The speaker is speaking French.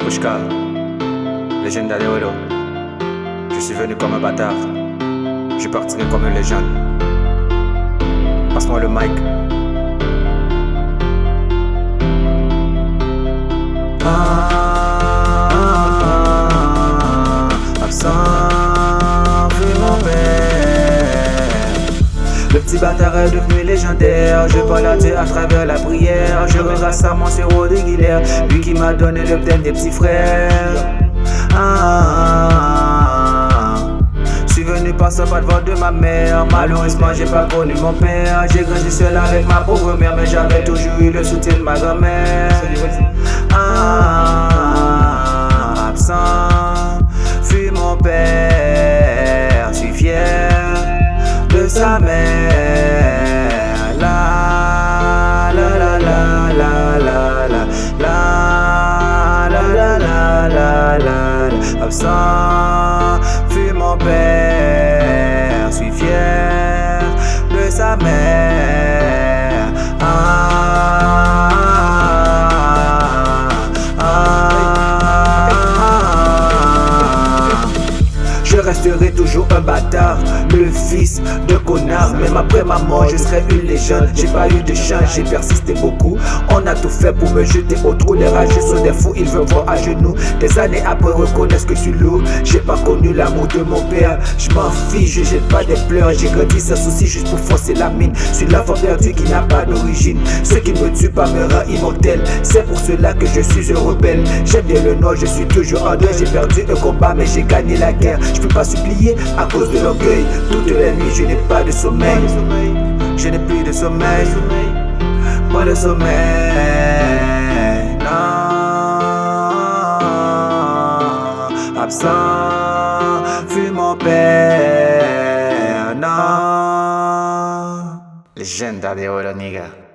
Pushka, légende Olo. Je suis venu comme un bâtard, je partirai comme une légende. Passe-moi le mic. Petit bâtard est devenu légendaire. Je parle à Dieu à travers la prière. Je regrette à mon sirop de Guilherme, lui qui m'a donné le thème des petits frères. Ah, Je suis venu par ce pas devant de ma mère. Malheureusement, j'ai pas connu mon père. J'ai grandi seul avec ma pauvre mère, mais j'avais toujours eu le soutien de ma grand-mère. Ah, I'm sorry, feel my bad. Resterai toujours un bâtard, le fils de connard. Même après ma mort, je serai une légende. J'ai pas eu de chance, j'ai persisté beaucoup. On a tout fait pour me jeter au trou. Les rageux sont des fous, ils veulent voir à genoux. Des années après, reconnaissent que je suis lourd. J'ai pas connu l'amour de mon père. Je m'en fiche, je jette pas des pleurs. J'ai grandi sans souci juste pour forcer la mine. Je suis l'enfant perdu qui n'a pas d'origine. Ce qui me tue pas me rend immortel. C'est pour cela que je suis un rebelle. J'aime bien le noir, je suis toujours en deuil. J'ai perdu un combat, mais j'ai gagné la guerre. Supplier à cause de l'orgueil. Toutes les nuits, je n'ai pas de sommeil. Je n'ai plus de sommeil. Pas de sommeil. Non. Absent fut mon père. Non. De oro, nigga.